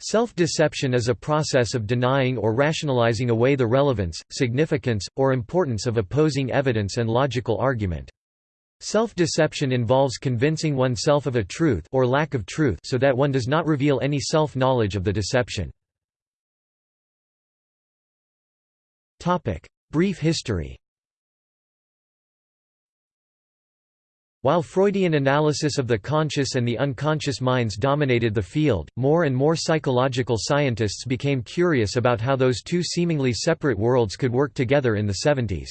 Self-deception is a process of denying or rationalizing away the relevance, significance, or importance of opposing evidence and logical argument. Self-deception involves convincing oneself of a truth or lack of truth so that one does not reveal any self-knowledge of the deception. Brief history While Freudian analysis of the conscious and the unconscious minds dominated the field, more and more psychological scientists became curious about how those two seemingly separate worlds could work together in the 70s.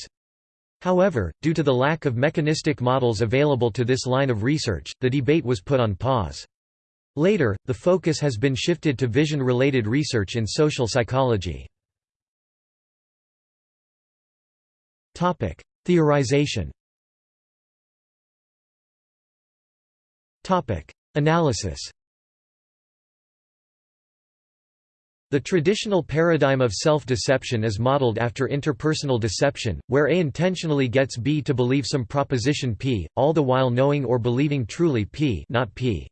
However, due to the lack of mechanistic models available to this line of research, the debate was put on pause. Later, the focus has been shifted to vision-related research in social psychology. Theorization Analysis The traditional paradigm of self-deception is modeled after interpersonal deception, where A intentionally gets B to believe some proposition P, all the while knowing or believing truly P not P.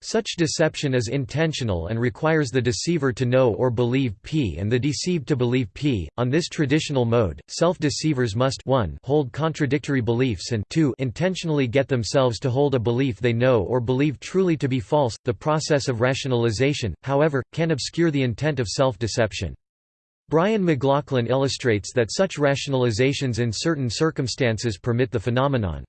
Such deception is intentional and requires the deceiver to know or believe P and the deceived to believe P. On this traditional mode, self-deceivers must 1 hold contradictory beliefs and 2 intentionally get themselves to hold a belief they know or believe truly to be false. The process of rationalization, however, can obscure the intent of self-deception. Brian McLaughlin illustrates that such rationalizations in certain circumstances permit the phenomenon.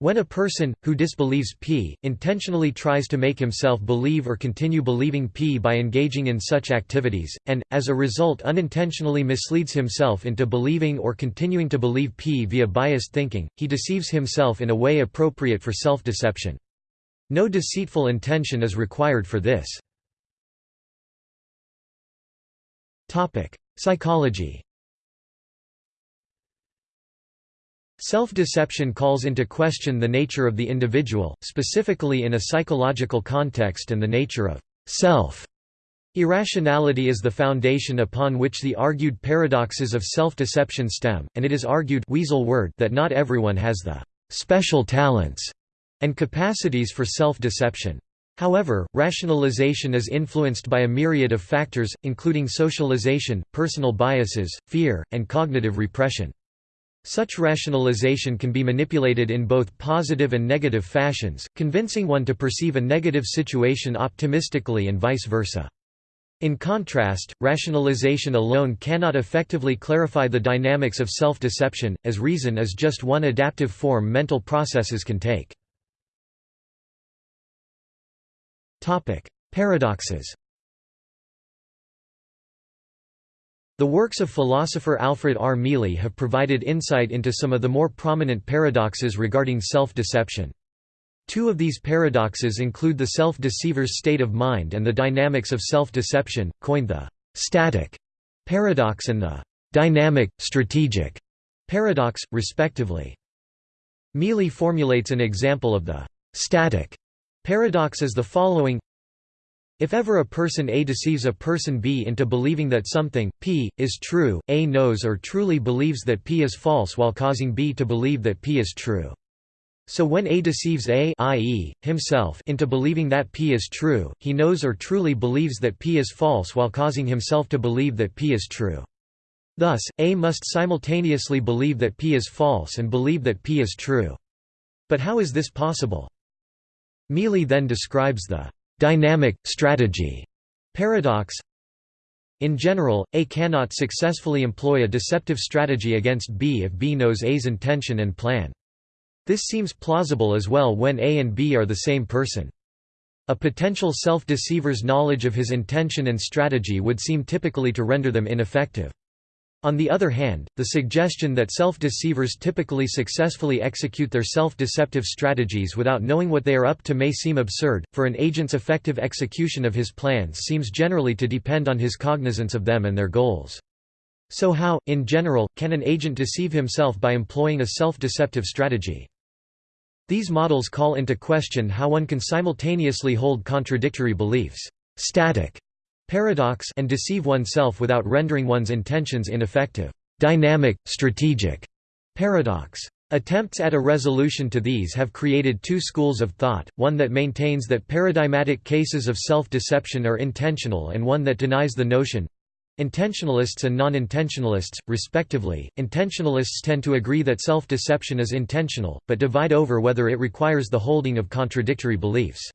When a person, who disbelieves P, intentionally tries to make himself believe or continue believing P by engaging in such activities, and, as a result unintentionally misleads himself into believing or continuing to believe P via biased thinking, he deceives himself in a way appropriate for self-deception. No deceitful intention is required for this. Psychology Self-deception calls into question the nature of the individual, specifically in a psychological context and the nature of self. Irrationality is the foundation upon which the argued paradoxes of self-deception stem, and it is argued weasel word that not everyone has the special talents and capacities for self-deception. However, rationalization is influenced by a myriad of factors, including socialization, personal biases, fear, and cognitive repression. Such rationalization can be manipulated in both positive and negative fashions, convincing one to perceive a negative situation optimistically and vice versa. In contrast, rationalization alone cannot effectively clarify the dynamics of self-deception, as reason is just one adaptive form mental processes can take. Paradoxes The works of philosopher Alfred R. Mele have provided insight into some of the more prominent paradoxes regarding self-deception. Two of these paradoxes include the self-deceiver's state of mind and the dynamics of self-deception, coined the «static» paradox and the «dynamic, strategic» paradox, respectively. Mele formulates an example of the «static» paradox as the following if ever a person A deceives a person B into believing that something, P, is true, A knows or truly believes that P is false while causing B to believe that P is true. So when A deceives A i.e., himself into believing that P is true, he knows or truly believes that P is false while causing himself to believe that P is true. Thus, A must simultaneously believe that P is false and believe that P is true. But how is this possible? Mele then describes the dynamic, strategy paradox in general, A cannot successfully employ a deceptive strategy against B if B knows A's intention and plan. This seems plausible as well when A and B are the same person. A potential self-deceiver's knowledge of his intention and strategy would seem typically to render them ineffective. On the other hand, the suggestion that self-deceivers typically successfully execute their self-deceptive strategies without knowing what they are up to may seem absurd, for an agent's effective execution of his plans seems generally to depend on his cognizance of them and their goals. So how, in general, can an agent deceive himself by employing a self-deceptive strategy? These models call into question how one can simultaneously hold contradictory beliefs static paradox and deceive oneself without rendering one's intentions ineffective dynamic, strategic paradox. Attempts at a resolution to these have created two schools of thought, one that maintains that paradigmatic cases of self-deception are intentional and one that denies the notion, Intentionalists and non-intentionalists, respectively, intentionalists tend to agree that self-deception is intentional, but divide over whether it requires the holding of contradictory beliefs.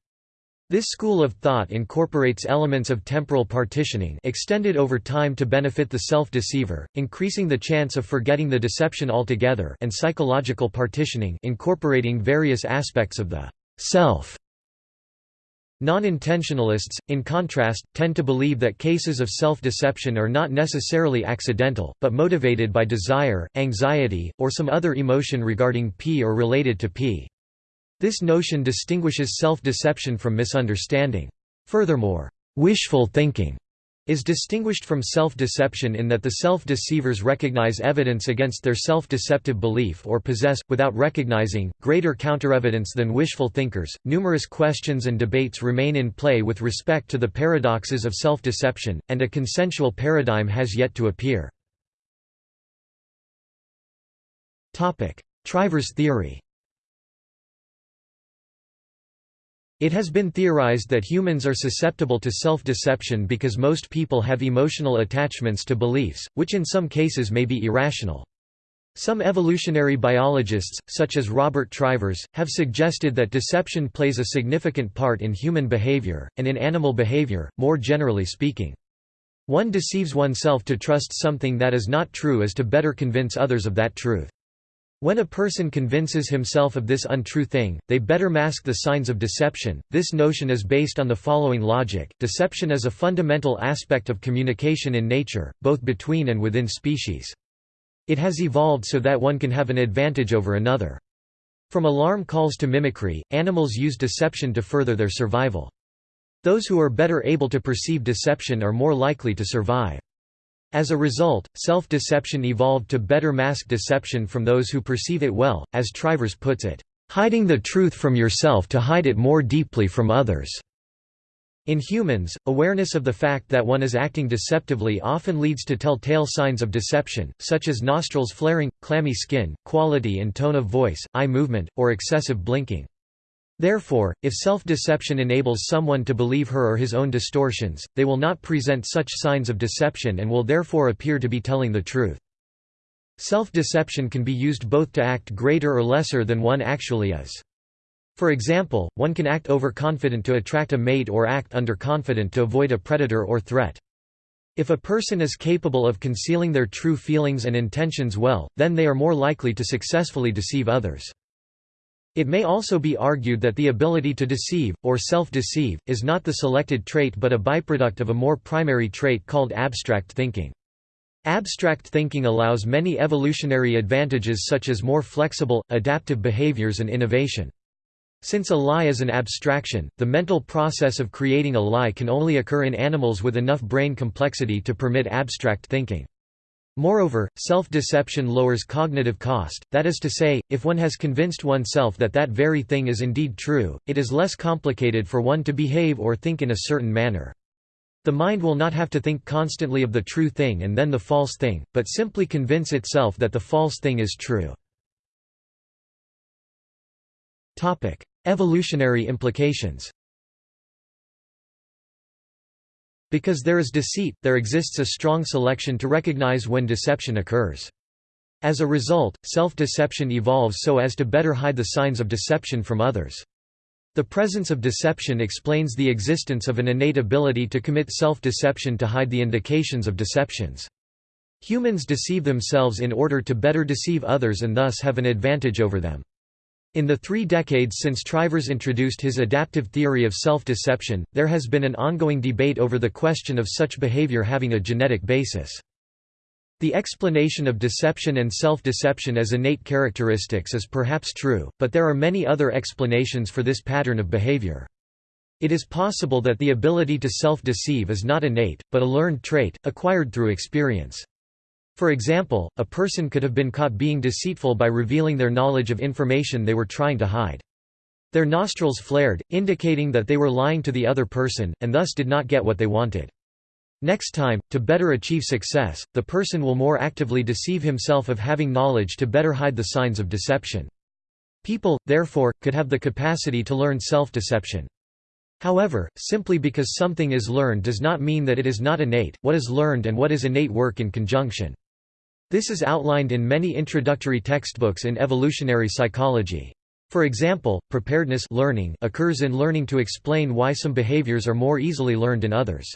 This school of thought incorporates elements of temporal partitioning extended over time to benefit the self-deceiver, increasing the chance of forgetting the deception altogether and psychological partitioning incorporating various aspects of the self. Non-intentionalists, in contrast, tend to believe that cases of self-deception are not necessarily accidental, but motivated by desire, anxiety, or some other emotion regarding P or related to P. This notion distinguishes self-deception from misunderstanding. Furthermore, wishful thinking is distinguished from self-deception in that the self-deceivers recognize evidence against their self-deceptive belief or possess, without recognizing, greater counterevidence than wishful thinkers. Numerous questions and debates remain in play with respect to the paradoxes of self-deception, and a consensual paradigm has yet to appear. Topic: Trivers theory It has been theorized that humans are susceptible to self-deception because most people have emotional attachments to beliefs, which in some cases may be irrational. Some evolutionary biologists, such as Robert Trivers, have suggested that deception plays a significant part in human behavior, and in animal behavior, more generally speaking. One deceives oneself to trust something that is not true as to better convince others of that truth. When a person convinces himself of this untrue thing, they better mask the signs of deception. This notion is based on the following logic deception is a fundamental aspect of communication in nature, both between and within species. It has evolved so that one can have an advantage over another. From alarm calls to mimicry, animals use deception to further their survival. Those who are better able to perceive deception are more likely to survive. As a result, self-deception evolved to better mask deception from those who perceive it well, as Trivers puts it, "...hiding the truth from yourself to hide it more deeply from others." In humans, awareness of the fact that one is acting deceptively often leads to telltale signs of deception, such as nostrils flaring, clammy skin, quality and tone of voice, eye movement, or excessive blinking. Therefore, if self-deception enables someone to believe her or his own distortions, they will not present such signs of deception and will therefore appear to be telling the truth. Self-deception can be used both to act greater or lesser than one actually is. For example, one can act overconfident to attract a mate or act underconfident to avoid a predator or threat. If a person is capable of concealing their true feelings and intentions well, then they are more likely to successfully deceive others. It may also be argued that the ability to deceive, or self-deceive, is not the selected trait but a byproduct of a more primary trait called abstract thinking. Abstract thinking allows many evolutionary advantages such as more flexible, adaptive behaviors and innovation. Since a lie is an abstraction, the mental process of creating a lie can only occur in animals with enough brain complexity to permit abstract thinking. Moreover, self-deception lowers cognitive cost, that is to say, if one has convinced oneself that that very thing is indeed true, it is less complicated for one to behave or think in a certain manner. The mind will not have to think constantly of the true thing and then the false thing, but simply convince itself that the false thing is true. Evolutionary implications Because there is deceit, there exists a strong selection to recognize when deception occurs. As a result, self-deception evolves so as to better hide the signs of deception from others. The presence of deception explains the existence of an innate ability to commit self-deception to hide the indications of deceptions. Humans deceive themselves in order to better deceive others and thus have an advantage over them. In the three decades since Trivers introduced his adaptive theory of self-deception, there has been an ongoing debate over the question of such behavior having a genetic basis. The explanation of deception and self-deception as innate characteristics is perhaps true, but there are many other explanations for this pattern of behavior. It is possible that the ability to self-deceive is not innate, but a learned trait, acquired through experience. For example, a person could have been caught being deceitful by revealing their knowledge of information they were trying to hide. Their nostrils flared, indicating that they were lying to the other person, and thus did not get what they wanted. Next time, to better achieve success, the person will more actively deceive himself of having knowledge to better hide the signs of deception. People, therefore, could have the capacity to learn self-deception. However, simply because something is learned does not mean that it is not innate, what is learned and what is innate work in conjunction. This is outlined in many introductory textbooks in evolutionary psychology. For example, preparedness learning occurs in learning to explain why some behaviors are more easily learned in others.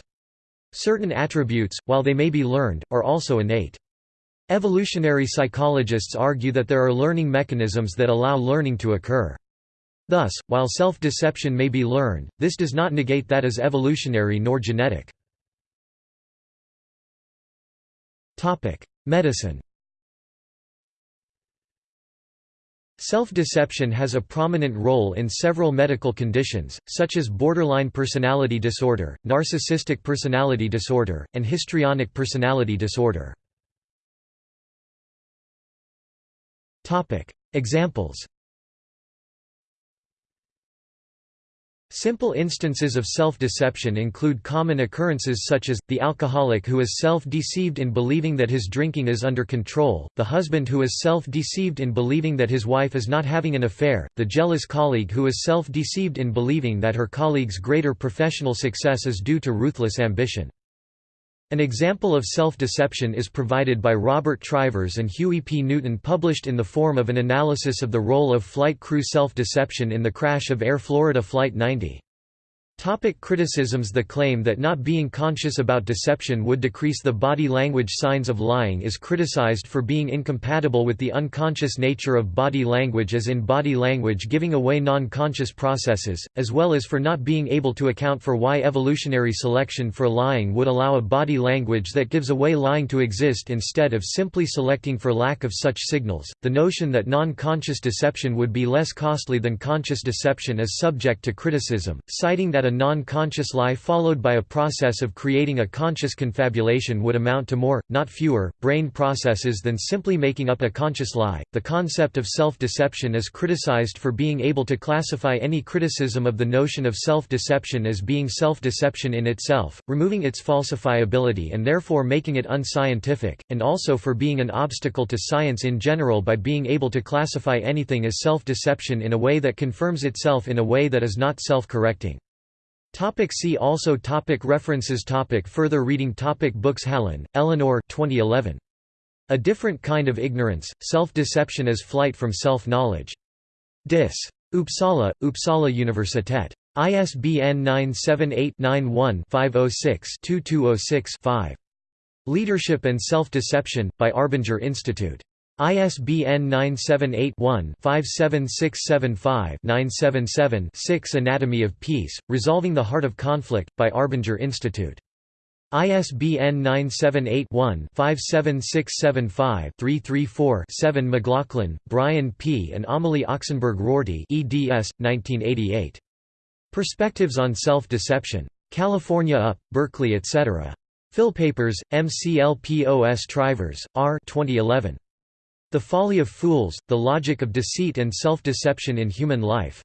Certain attributes, while they may be learned, are also innate. Evolutionary psychologists argue that there are learning mechanisms that allow learning to occur. Thus, while self-deception may be learned, this does not negate that as evolutionary nor genetic. Medicine Self-deception has a prominent role in several medical conditions, such as borderline personality disorder, narcissistic personality disorder, and histrionic personality disorder. Examples Simple instances of self-deception include common occurrences such as, the alcoholic who is self-deceived in believing that his drinking is under control, the husband who is self-deceived in believing that his wife is not having an affair, the jealous colleague who is self-deceived in believing that her colleague's greater professional success is due to ruthless ambition. An example of self-deception is provided by Robert Trivers and Huey P. Newton published in the form of an analysis of the role of flight crew self-deception in the crash of Air Florida Flight 90. Topic criticisms The claim that not being conscious about deception would decrease the body language signs of lying is criticized for being incompatible with the unconscious nature of body language as in body language giving away non-conscious processes, as well as for not being able to account for why evolutionary selection for lying would allow a body language that gives away lying to exist instead of simply selecting for lack of such signals. The notion that non-conscious deception would be less costly than conscious deception is subject to criticism, citing that that a non-conscious lie followed by a process of creating a conscious confabulation would amount to more, not fewer, brain processes than simply making up a conscious lie. The concept of self-deception is criticized for being able to classify any criticism of the notion of self-deception as being self-deception in itself, removing its falsifiability and therefore making it unscientific, and also for being an obstacle to science in general by being able to classify anything as self-deception in a way that confirms itself in a way that is not self-correcting. Topic see also topic References topic Further reading topic Books Hallin, Eleanor 2011. A Different Kind of Ignorance, Self-Deception as Flight from Self-Knowledge. Dis. Uppsala, Uppsala Universitet. ISBN 978-91-506-2206-5. Leadership and Self-Deception, by Arbinger Institute. ISBN 978-1-57675-977-6 Anatomy of Peace, Resolving the Heart of Conflict, by Arbinger Institute. ISBN 978-1-57675-334-7 McLaughlin, Brian P. and Amelie Oxenberg Rorty eds. 1988. Perspectives on Self-Deception. California UP, Berkeley etc. Philpapers, MCLPOS Trivers, R. 2011. The Folly of Fools, The Logic of Deceit and Self-Deception in Human Life.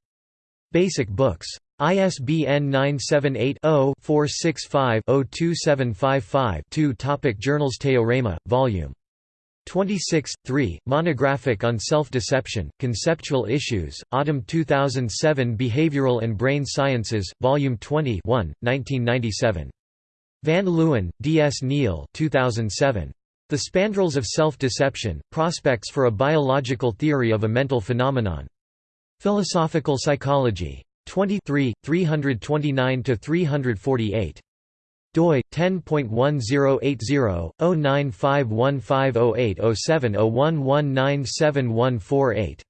Basic Books. ISBN 978-0-465-02755-2 Topic Journals Teorema, Vol. 26, 3, Monographic on Self-Deception, Conceptual Issues, Autumn 2007 Behavioral and Brain Sciences, Volume 20 1, 1997. Van Leeuwen, D. S. Neil 2007. The Spandrels of Self-Deception, Prospects for a Biological Theory of a Mental Phenomenon. Philosophical Psychology. 23, 329–348. doi 10.1080-095150807011971148.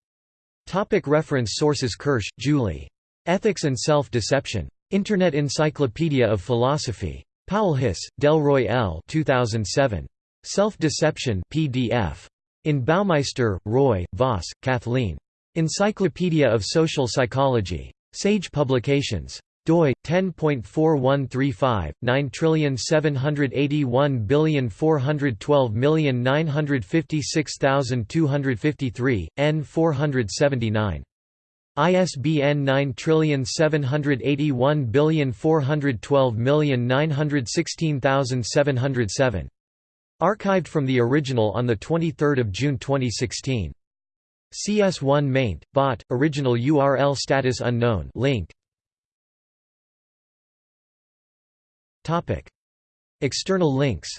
Topic reference sources Kirsch, Julie. Ethics and Self-Deception. Internet Encyclopedia of Philosophy. Paulhus, Delroy L. 2007. Self-Deception PDF. In Baumeister, Roy, Vohs, Kathleen. Encyclopedia of Social Psychology. Sage Publications. doi 10.4135 9781412956253 N 479 ISBN 9781412916707. Archived from the original on 23 June 2016. CS1 maint, bot, original URL status unknown link. External links.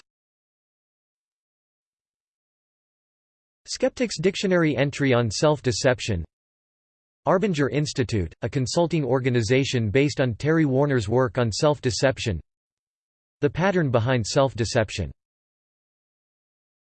Skeptics Dictionary entry on self-deception. Arbinger Institute, a consulting organization based on Terry Warner's work on self-deception. The pattern behind self-deception